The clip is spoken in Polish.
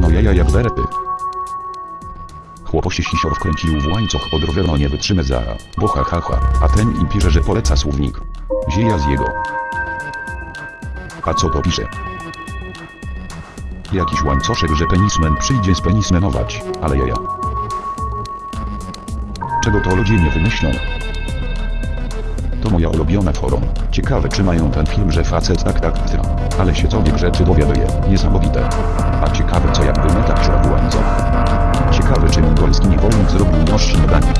No jaja jak berety. Chłopo się sisior wkręcił w łańcuch od roweru nie wytrzymę za, bo ha ha ha, a ten im pisze, że poleca słownik. Zieja z jego. A co to pisze? Jakiś łańcoszek, że penismen przyjdzie spenismenować, ale jaja. Czego to ludzie nie wymyślą? To moja ulubiona forum. Ciekawe czy mają ten film, że facet tak tak tra. Ale się co rzeczy dowiaduje. Niesamowite. A ciekawe co jakby w łańcuch. Ciekawe czy mongolski niewolnik zrobił noż śniadanie.